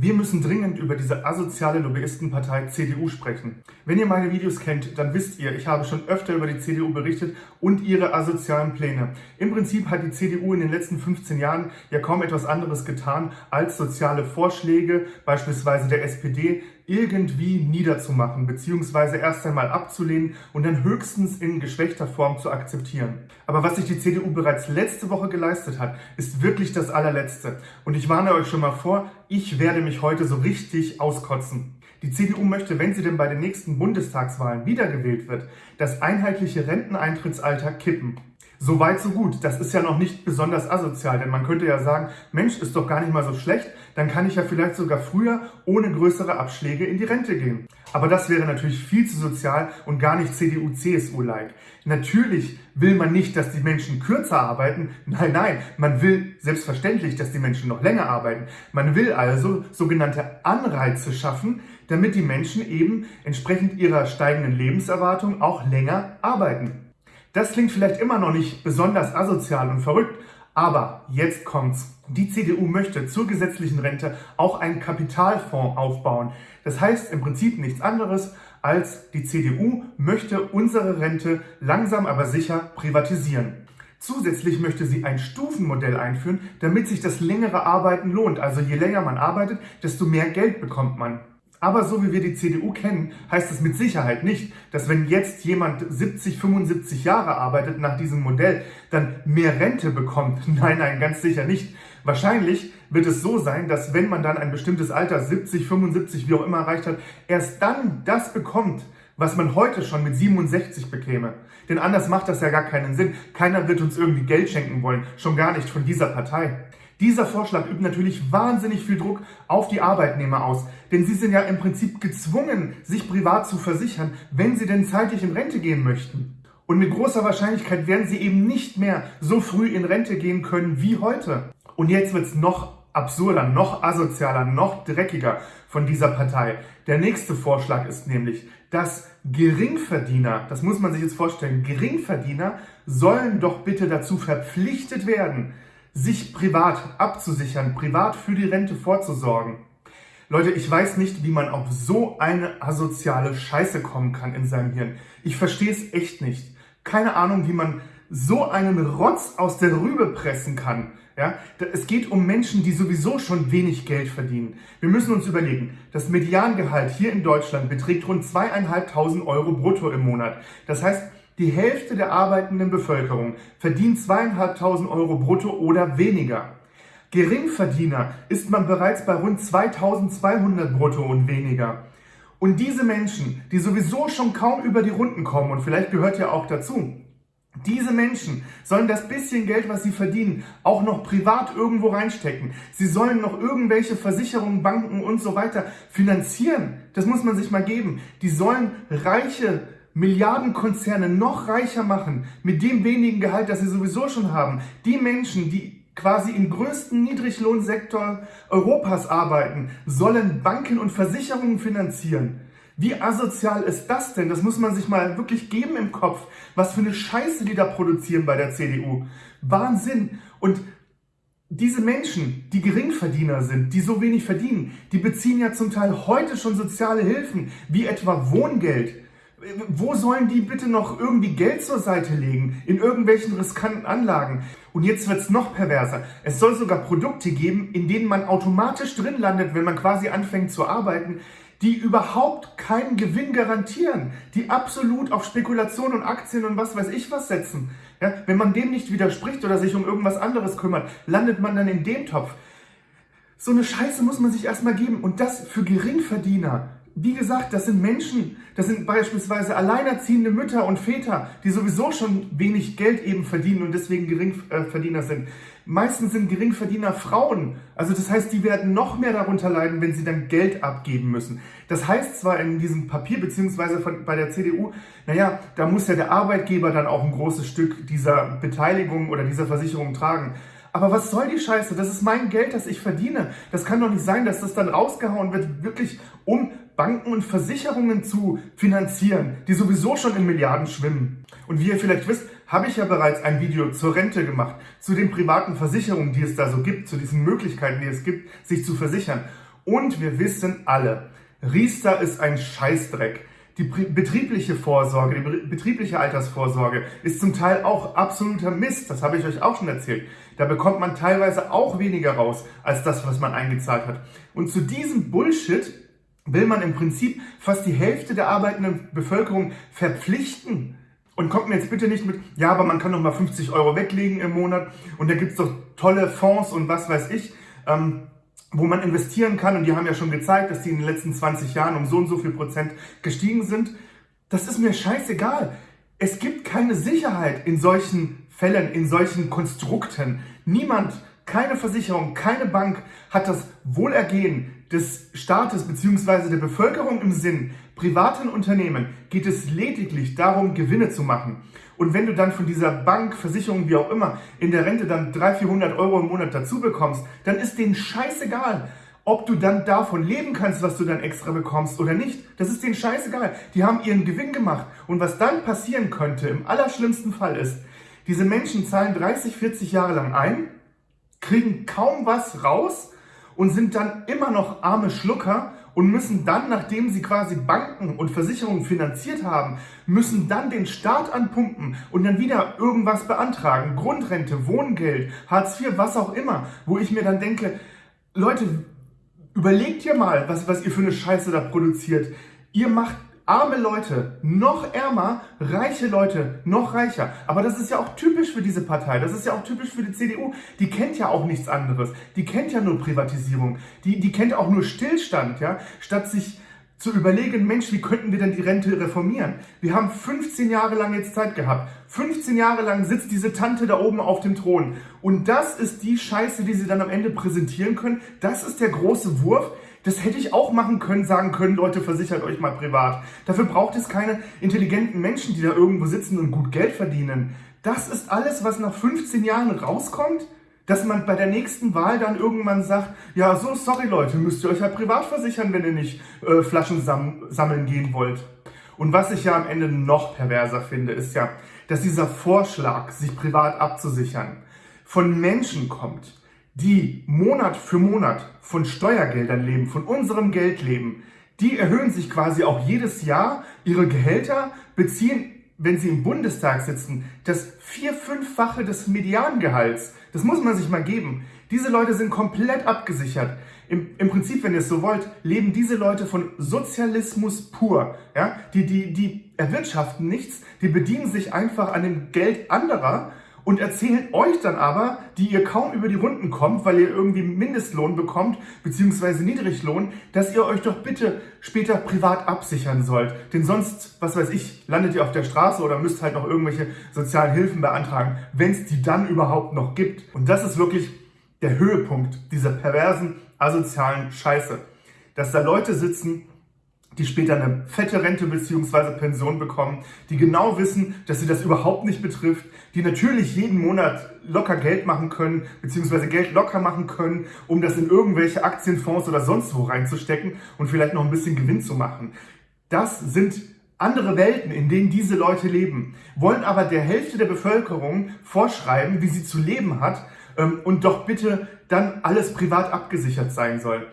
Wir müssen dringend über diese asoziale Lobbyistenpartei CDU sprechen. Wenn ihr meine Videos kennt, dann wisst ihr, ich habe schon öfter über die CDU berichtet und ihre asozialen Pläne. Im Prinzip hat die CDU in den letzten 15 Jahren ja kaum etwas anderes getan, als soziale Vorschläge, beispielsweise der SPD, irgendwie niederzumachen, beziehungsweise erst einmal abzulehnen und dann höchstens in geschwächter Form zu akzeptieren. Aber was sich die CDU bereits letzte Woche geleistet hat, ist wirklich das allerletzte. Und ich warne euch schon mal vor, ich werde mich heute so richtig auskotzen. Die CDU möchte, wenn sie denn bei den nächsten Bundestagswahlen wiedergewählt wird, das einheitliche Renteneintrittsalter kippen. So weit, so gut. Das ist ja noch nicht besonders asozial, denn man könnte ja sagen, Mensch, ist doch gar nicht mal so schlecht, dann kann ich ja vielleicht sogar früher ohne größere Abschläge in die Rente gehen. Aber das wäre natürlich viel zu sozial und gar nicht CDU-CSU-like. Natürlich will man nicht, dass die Menschen kürzer arbeiten. Nein, nein, man will selbstverständlich, dass die Menschen noch länger arbeiten. Man will also sogenannte Anreize schaffen, damit die Menschen eben entsprechend ihrer steigenden Lebenserwartung auch länger arbeiten. Das klingt vielleicht immer noch nicht besonders asozial und verrückt, aber jetzt kommt's. Die CDU möchte zur gesetzlichen Rente auch einen Kapitalfonds aufbauen. Das heißt im Prinzip nichts anderes als die CDU möchte unsere Rente langsam aber sicher privatisieren. Zusätzlich möchte sie ein Stufenmodell einführen, damit sich das längere Arbeiten lohnt. Also je länger man arbeitet, desto mehr Geld bekommt man. Aber so wie wir die CDU kennen, heißt es mit Sicherheit nicht, dass wenn jetzt jemand 70, 75 Jahre arbeitet nach diesem Modell, dann mehr Rente bekommt. Nein, nein, ganz sicher nicht. Wahrscheinlich wird es so sein, dass wenn man dann ein bestimmtes Alter, 70, 75, wie auch immer erreicht hat, erst dann das bekommt, was man heute schon mit 67 bekäme. Denn anders macht das ja gar keinen Sinn. Keiner wird uns irgendwie Geld schenken wollen, schon gar nicht von dieser Partei. Dieser Vorschlag übt natürlich wahnsinnig viel Druck auf die Arbeitnehmer aus, denn sie sind ja im Prinzip gezwungen, sich privat zu versichern, wenn sie denn zeitig in Rente gehen möchten. Und mit großer Wahrscheinlichkeit werden sie eben nicht mehr so früh in Rente gehen können wie heute. Und jetzt wird's noch absurder, noch asozialer, noch dreckiger von dieser Partei. Der nächste Vorschlag ist nämlich, dass Geringverdiener, das muss man sich jetzt vorstellen, Geringverdiener sollen doch bitte dazu verpflichtet werden, sich privat abzusichern, privat für die Rente vorzusorgen. Leute, ich weiß nicht, wie man auf so eine asoziale Scheiße kommen kann in seinem Hirn. Ich verstehe es echt nicht. Keine Ahnung, wie man so einen Rotz aus der Rübe pressen kann. Ja, es geht um Menschen, die sowieso schon wenig Geld verdienen. Wir müssen uns überlegen, das Mediangehalt hier in Deutschland beträgt rund zweieinhalbtausend Euro brutto im Monat. Das heißt, die Hälfte der arbeitenden Bevölkerung verdient zweieinhalbtausend Euro brutto oder weniger. Geringverdiener ist man bereits bei rund 2200 brutto und weniger. Und diese Menschen, die sowieso schon kaum über die Runden kommen, und vielleicht gehört ja auch dazu, diese Menschen sollen das bisschen Geld, was sie verdienen, auch noch privat irgendwo reinstecken. Sie sollen noch irgendwelche Versicherungen, Banken und so weiter finanzieren. Das muss man sich mal geben. Die sollen reiche Milliardenkonzerne noch reicher machen mit dem wenigen Gehalt, das sie sowieso schon haben. Die Menschen, die quasi im größten Niedriglohnsektor Europas arbeiten, sollen Banken und Versicherungen finanzieren. Wie asozial ist das denn? Das muss man sich mal wirklich geben im Kopf. Was für eine Scheiße die da produzieren bei der CDU. Wahnsinn. Und diese Menschen, die Geringverdiener sind, die so wenig verdienen, die beziehen ja zum Teil heute schon soziale Hilfen, wie etwa Wohngeld. Wo sollen die bitte noch irgendwie Geld zur Seite legen? In irgendwelchen riskanten Anlagen? Und jetzt wird's noch perverser. Es soll sogar Produkte geben, in denen man automatisch drin landet, wenn man quasi anfängt zu arbeiten, die überhaupt keinen Gewinn garantieren, die absolut auf Spekulation und Aktien und was weiß ich was setzen. Ja, wenn man dem nicht widerspricht oder sich um irgendwas anderes kümmert, landet man dann in dem Topf. So eine Scheiße muss man sich erstmal geben und das für Geringverdiener. Wie gesagt, das sind Menschen, das sind beispielsweise alleinerziehende Mütter und Väter, die sowieso schon wenig Geld eben verdienen und deswegen Geringverdiener sind. Meistens sind Geringverdiener Frauen. Also das heißt, die werden noch mehr darunter leiden, wenn sie dann Geld abgeben müssen. Das heißt zwar in diesem Papier beziehungsweise von, bei der CDU, naja, da muss ja der Arbeitgeber dann auch ein großes Stück dieser Beteiligung oder dieser Versicherung tragen. Aber was soll die Scheiße? Das ist mein Geld, das ich verdiene. Das kann doch nicht sein, dass das dann rausgehauen wird, wirklich um Banken und Versicherungen zu finanzieren, die sowieso schon in Milliarden schwimmen. Und wie ihr vielleicht wisst, habe ich ja bereits ein Video zur Rente gemacht, zu den privaten Versicherungen, die es da so gibt, zu diesen Möglichkeiten, die es gibt, sich zu versichern. Und wir wissen alle, Riester ist ein Scheißdreck. Die betriebliche Vorsorge, die betriebliche Altersvorsorge ist zum Teil auch absoluter Mist. Das habe ich euch auch schon erzählt. Da bekommt man teilweise auch weniger raus als das, was man eingezahlt hat. Und zu diesem Bullshit will man im Prinzip fast die Hälfte der arbeitenden Bevölkerung verpflichten. Und kommt mir jetzt bitte nicht mit, ja, aber man kann noch mal 50 Euro weglegen im Monat und da gibt es doch tolle Fonds und was weiß ich. Ähm, wo man investieren kann. Und die haben ja schon gezeigt, dass die in den letzten 20 Jahren um so und so viel Prozent gestiegen sind. Das ist mir scheißegal. Es gibt keine Sicherheit in solchen Fällen, in solchen Konstrukten. Niemand, keine Versicherung, keine Bank hat das Wohlergehen des Staates bzw. der Bevölkerung im Sinn. Privaten Unternehmen geht es lediglich darum, Gewinne zu machen. Und wenn du dann von dieser Bank, Versicherung, wie auch immer, in der Rente dann 300, 400 Euro im Monat dazu bekommst, dann ist denen scheißegal, ob du dann davon leben kannst, was du dann extra bekommst oder nicht. Das ist denen scheißegal. Die haben ihren Gewinn gemacht. Und was dann passieren könnte, im allerschlimmsten Fall ist, diese Menschen zahlen 30, 40 Jahre lang ein, kriegen kaum was raus und sind dann immer noch arme Schlucker und müssen dann, nachdem sie quasi Banken und Versicherungen finanziert haben, müssen dann den Staat anpumpen und dann wieder irgendwas beantragen. Grundrente, Wohngeld, Hartz IV, was auch immer. Wo ich mir dann denke, Leute, überlegt ihr mal, was, was ihr für eine Scheiße da produziert. Ihr macht arme Leute noch ärmer, reiche Leute noch reicher. Aber das ist ja auch typisch für diese Partei. Das ist ja auch typisch für die CDU. Die kennt ja auch nichts anderes. Die kennt ja nur Privatisierung. Die, die kennt auch nur Stillstand, ja. Statt sich zu überlegen, Mensch, wie könnten wir denn die Rente reformieren? Wir haben 15 Jahre lang jetzt Zeit gehabt. 15 Jahre lang sitzt diese Tante da oben auf dem Thron. Und das ist die Scheiße, die sie dann am Ende präsentieren können. Das ist der große Wurf. Das hätte ich auch machen können, sagen können, Leute, versichert euch mal privat. Dafür braucht es keine intelligenten Menschen, die da irgendwo sitzen und gut Geld verdienen. Das ist alles, was nach 15 Jahren rauskommt, dass man bei der nächsten Wahl dann irgendwann sagt, ja, so, sorry Leute, müsst ihr euch ja privat versichern, wenn ihr nicht äh, Flaschen sam sammeln gehen wollt. Und was ich ja am Ende noch perverser finde, ist ja, dass dieser Vorschlag, sich privat abzusichern, von Menschen kommt, die Monat für Monat von Steuergeldern leben, von unserem Geld leben, die erhöhen sich quasi auch jedes Jahr ihre Gehälter, beziehen, wenn sie im Bundestag sitzen, das vier-, fünffache des Mediangehalts. Das muss man sich mal geben. Diese Leute sind komplett abgesichert. Im, Im, Prinzip, wenn ihr es so wollt, leben diese Leute von Sozialismus pur. Ja? Die, die, die erwirtschaften nichts, die bedienen sich einfach an dem Geld anderer und erzählen euch dann aber, die ihr kaum über die Runden kommt, weil ihr irgendwie Mindestlohn bekommt, beziehungsweise Niedriglohn, dass ihr euch doch bitte später privat absichern sollt. Denn sonst, was weiß ich, landet ihr auf der Straße oder müsst halt noch irgendwelche sozialen Hilfen beantragen, wenn es die dann überhaupt noch gibt. Und das ist wirklich der Höhepunkt dieser perversen, asozialen Scheiße. Dass da Leute sitzen, die später eine fette Rente bzw. Pension bekommen, die genau wissen, dass sie das überhaupt nicht betrifft, die natürlich jeden Monat locker Geld machen können bzw. Geld locker machen können, um das in irgendwelche Aktienfonds oder sonst wo reinzustecken und vielleicht noch ein bisschen Gewinn zu machen. Das sind andere Welten, in denen diese Leute leben, wollen aber der Hälfte der Bevölkerung vorschreiben, wie sie zu leben hat ähm, und doch bitte dann alles privat abgesichert sein soll.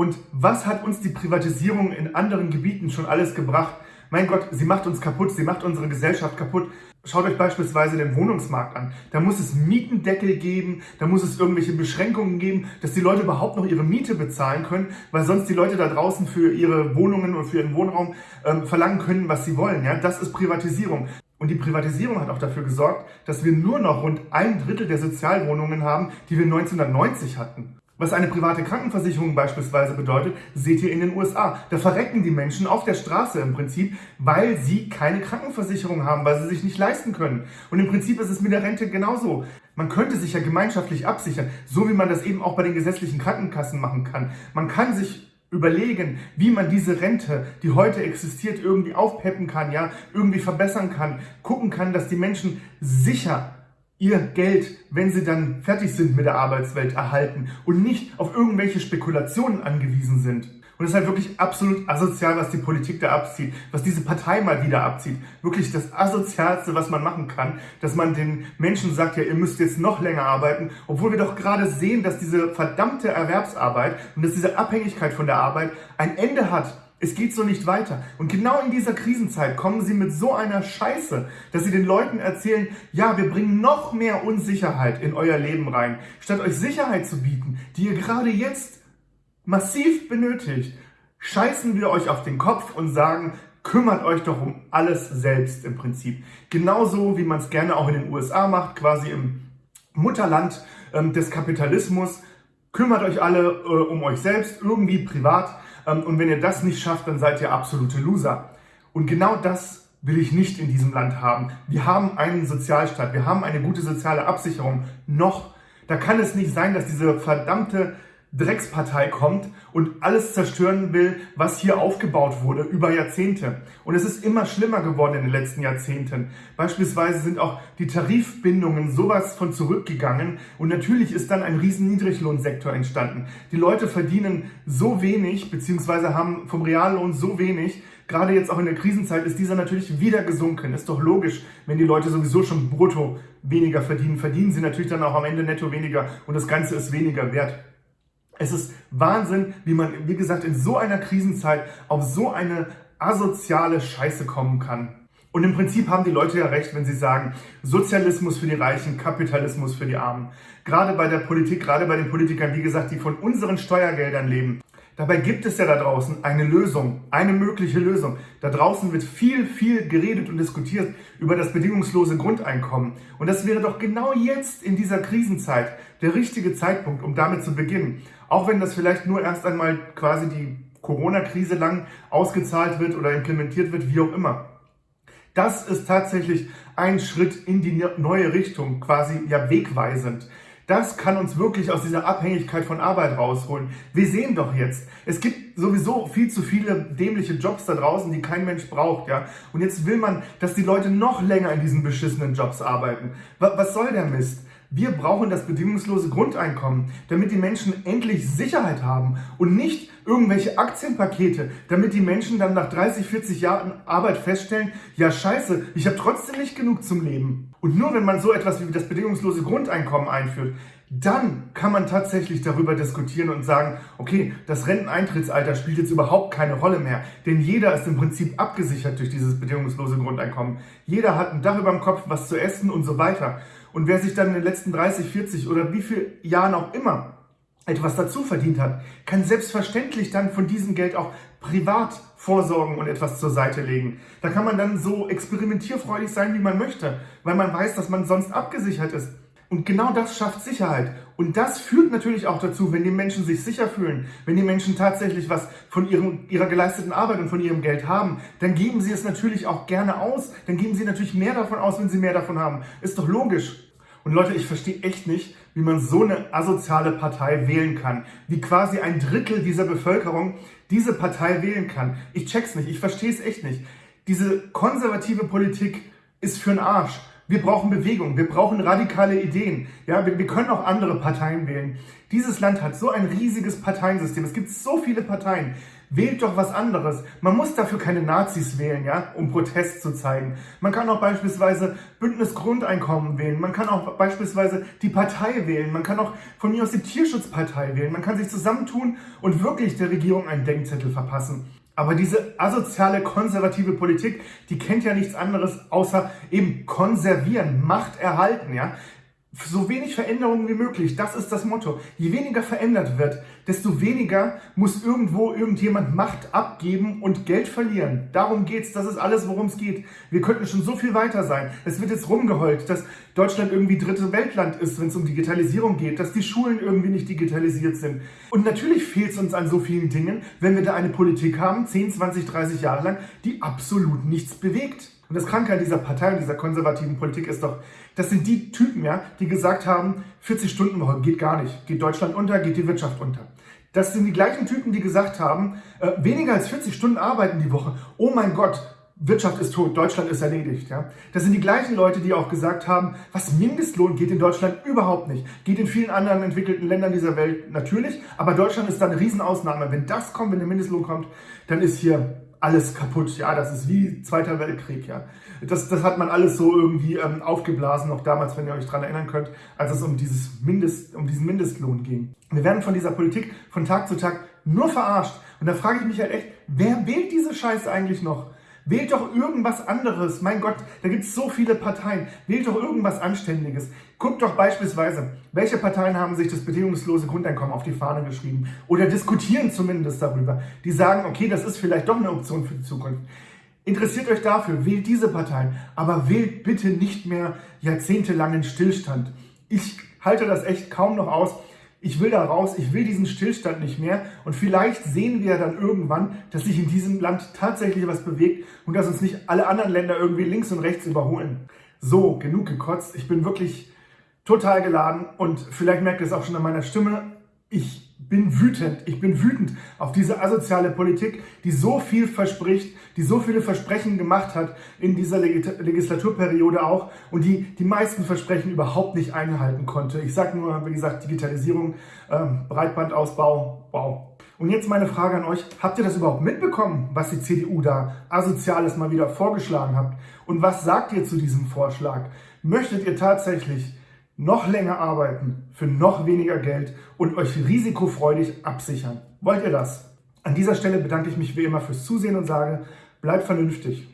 Und was hat uns die Privatisierung in anderen Gebieten schon alles gebracht? Mein Gott, sie macht uns kaputt, sie macht unsere Gesellschaft kaputt. Schaut euch beispielsweise den Wohnungsmarkt an. Da muss es Mietendeckel geben, da muss es irgendwelche Beschränkungen geben, dass die Leute überhaupt noch ihre Miete bezahlen können, weil sonst die Leute da draußen für ihre Wohnungen und für ihren Wohnraum ähm, verlangen können, was sie wollen. Ja? Das ist Privatisierung. Und die Privatisierung hat auch dafür gesorgt, dass wir nur noch rund ein Drittel der Sozialwohnungen haben, die wir 1990 hatten. Was eine private Krankenversicherung beispielsweise bedeutet, seht ihr in den USA. Da verrecken die Menschen auf der Straße im Prinzip, weil sie keine Krankenversicherung haben, weil sie sich nicht leisten können. Und im Prinzip ist es mit der Rente genauso. Man könnte sich ja gemeinschaftlich absichern, so wie man das eben auch bei den gesetzlichen Krankenkassen machen kann. Man kann sich überlegen, wie man diese Rente, die heute existiert, irgendwie aufpeppen kann, ja, irgendwie verbessern kann, gucken kann, dass die Menschen sicher ihr Geld, wenn sie dann fertig sind mit der Arbeitswelt, erhalten und nicht auf irgendwelche Spekulationen angewiesen sind. Und es ist halt wirklich absolut asozial, was die Politik da abzieht, was diese Partei mal wieder abzieht. Wirklich das asozialste, was man machen kann, dass man den Menschen sagt, ja, ihr müsst jetzt noch länger arbeiten, obwohl wir doch gerade sehen, dass diese verdammte Erwerbsarbeit und dass diese Abhängigkeit von der Arbeit ein Ende hat. Es geht so nicht weiter. Und genau in dieser Krisenzeit kommen sie mit so einer Scheiße, dass sie den Leuten erzählen, ja, wir bringen noch mehr Unsicherheit in euer Leben rein, statt euch Sicherheit zu bieten, die ihr gerade jetzt massiv benötigt, scheißen wir euch auf den Kopf und sagen, kümmert euch doch um alles selbst im Prinzip. Genauso wie man es gerne auch in den USA macht, quasi im Mutterland ähm, des Kapitalismus. Kümmert euch alle äh, um euch selbst, irgendwie privat. Ähm, und wenn ihr das nicht schafft, dann seid ihr absolute Loser. Und genau das will ich nicht in diesem Land haben. Wir haben einen Sozialstaat, wir haben eine gute soziale Absicherung. Noch. Da kann es nicht sein, dass diese verdammte Dreckspartei kommt und alles zerstören will, was hier aufgebaut wurde über Jahrzehnte. Und es ist immer schlimmer geworden in den letzten Jahrzehnten. Beispielsweise sind auch die Tarifbindungen sowas von zurückgegangen und natürlich ist dann ein riesen Niedriglohnsektor entstanden. Die Leute verdienen so wenig, beziehungsweise haben vom Reallohn so wenig, gerade jetzt auch in der Krisenzeit ist dieser natürlich wieder gesunken. Ist doch logisch, wenn die Leute sowieso schon brutto weniger verdienen, verdienen sie natürlich dann auch am Ende netto weniger und das Ganze ist weniger wert. Es ist Wahnsinn, wie man, wie gesagt, in so einer Krisenzeit auf so eine asoziale Scheiße kommen kann. Und im Prinzip haben die Leute ja recht, wenn sie sagen, Sozialismus für die Reichen, Kapitalismus für die Armen. Gerade bei der Politik, gerade bei den Politikern, wie gesagt, die von unseren Steuergeldern leben. Dabei gibt es ja da draußen eine Lösung, eine mögliche Lösung. Da draußen wird viel, viel geredet und diskutiert über das bedingungslose Grundeinkommen. Und das wäre doch genau jetzt in dieser Krisenzeit der richtige Zeitpunkt, um damit zu beginnen. Auch wenn das vielleicht nur erst einmal quasi die Corona-Krise lang ausgezahlt wird oder implementiert wird, wie auch immer. Das ist tatsächlich ein Schritt in die neue Richtung, quasi ja wegweisend. Das kann uns wirklich aus dieser Abhängigkeit von Arbeit rausholen. Wir sehen doch jetzt, es gibt sowieso viel zu viele dämliche Jobs da draußen, die kein Mensch braucht, ja. Und jetzt will man, dass die Leute noch länger in diesen beschissenen Jobs arbeiten. Was soll der Mist? Wir brauchen das bedingungslose Grundeinkommen, damit die Menschen endlich Sicherheit haben und nicht irgendwelche Aktienpakete, damit die Menschen dann nach 30, 40 Jahren Arbeit feststellen, ja scheiße, ich habe trotzdem nicht genug zum Leben. Und nur wenn man so etwas wie das bedingungslose Grundeinkommen einführt, dann kann man tatsächlich darüber diskutieren und sagen, okay, das Renteneintrittsalter spielt jetzt überhaupt keine Rolle mehr, denn jeder ist im Prinzip abgesichert durch dieses bedingungslose Grundeinkommen. Jeder hat ein Dach über dem Kopf, was zu essen und so weiter. Und wer sich dann in den letzten 30, 40 oder wie viel Jahren auch immer etwas dazu verdient hat, kann selbstverständlich dann von diesem Geld auch privat vorsorgen und etwas zur Seite legen. Da kann man dann so experimentierfreudig sein, wie man möchte, weil man weiß, dass man sonst abgesichert ist. Und genau das schafft Sicherheit. Und das führt natürlich auch dazu, wenn die Menschen sich sicher fühlen, wenn die Menschen tatsächlich was von ihrem, ihrer geleisteten Arbeit und von ihrem Geld haben, dann geben sie es natürlich auch gerne aus. Dann geben sie natürlich mehr davon aus, wenn sie mehr davon haben. Ist doch logisch. Und Leute, ich verstehe echt nicht, wie man so eine asoziale Partei wählen kann. Wie quasi ein Drittel dieser Bevölkerung diese Partei wählen kann. Ich check's nicht, ich verstehe es echt nicht. Diese konservative Politik ist für den Arsch. Wir brauchen Bewegung, wir brauchen radikale Ideen. Ja, wir, wir, können auch andere Parteien wählen. Dieses Land hat so ein riesiges Parteiensystem. Es gibt so viele Parteien. Wählt doch was anderes. Man muss dafür keine Nazis wählen, ja, um Protest zu zeigen. Man kann auch beispielsweise Bündnis Grundeinkommen wählen. Man kann auch beispielsweise die Partei wählen. Man kann auch von mir aus die Tierschutzpartei wählen. Man kann sich zusammentun und wirklich der Regierung einen Denkzettel verpassen. Aber diese asoziale, konservative Politik, die kennt ja nichts anderes außer eben konservieren, Macht erhalten, ja so wenig Veränderungen wie möglich. Das ist das Motto. Je weniger verändert wird, desto weniger muss irgendwo irgendjemand Macht abgeben und Geld verlieren. Darum geht's. Das ist alles, worum es geht. Wir könnten schon so viel weiter sein. Es wird jetzt rumgeheult, dass Deutschland irgendwie dritte Weltland ist, wenn es um Digitalisierung geht, dass die Schulen irgendwie nicht digitalisiert sind. Und natürlich fehlt es uns an so vielen Dingen, wenn wir da eine Politik haben, 10, 20, 30 Jahre lang, die absolut nichts bewegt. Und das Kranke an dieser Partei und dieser konservativen Politik ist doch, das sind die Typen, ja, die gesagt haben, 40 Stunden Woche geht gar nicht, geht Deutschland unter, geht die Wirtschaft unter. Das sind die gleichen Typen, die gesagt haben, äh, weniger als 40 Stunden arbeiten die Woche. Oh mein Gott, Wirtschaft ist tot, Deutschland ist erledigt. Ja? Das sind die gleichen Leute, die auch gesagt haben, was Mindestlohn geht in Deutschland überhaupt nicht. Geht in vielen anderen entwickelten Ländern dieser Welt natürlich, aber Deutschland ist da eine Riesenausnahme. Wenn das kommt, wenn der Mindestlohn kommt, dann ist hier alles kaputt. Ja, das ist wie Zweiter Weltkrieg. Ja, das, das hat man alles so irgendwie ähm, aufgeblasen, noch damals, wenn ihr euch daran erinnern könnt, als es um, dieses Mindest, um diesen Mindestlohn ging. Wir werden von dieser Politik von Tag zu Tag nur verarscht. Und da frage ich mich halt echt, wer wählt diese Scheiße eigentlich noch? Wählt doch irgendwas anderes. Mein Gott, da gibt es so viele Parteien. Wählt doch irgendwas Anständiges. Guckt doch beispielsweise, welche Parteien haben sich das bedingungslose Grundeinkommen auf die Fahne geschrieben oder diskutieren zumindest darüber. Die sagen, okay, das ist vielleicht doch eine Option für die Zukunft. Interessiert euch dafür, wählt diese Parteien, aber wählt bitte nicht mehr jahrzehntelangen Stillstand. Ich halte das echt kaum noch aus ich will da raus, ich will diesen Stillstand nicht mehr und vielleicht sehen wir dann irgendwann, dass sich in diesem Land tatsächlich was bewegt und dass uns nicht alle anderen Länder irgendwie links und rechts überholen. So, genug gekotzt. Ich bin wirklich total geladen und vielleicht merkt ihr es auch schon an meiner Stimme. Ich bin wütend. Ich bin wütend auf diese asoziale Politik, die so viel verspricht, die so viele Versprechen gemacht hat in dieser Legislaturperiode auch und die die meisten Versprechen überhaupt nicht einhalten konnte. Ich sage nur, wie gesagt, Digitalisierung, ähm, Breitbandausbau, wow. Und jetzt meine Frage an euch, habt ihr das überhaupt mitbekommen, was die CDU da asoziales mal wieder vorgeschlagen hat? Und was sagt ihr zu diesem Vorschlag? Möchtet ihr tatsächlich noch länger arbeiten für noch weniger Geld und euch risikofreudig absichern. Wollt ihr das? An dieser Stelle bedanke ich mich wie immer fürs Zusehen und sage, bleibt vernünftig.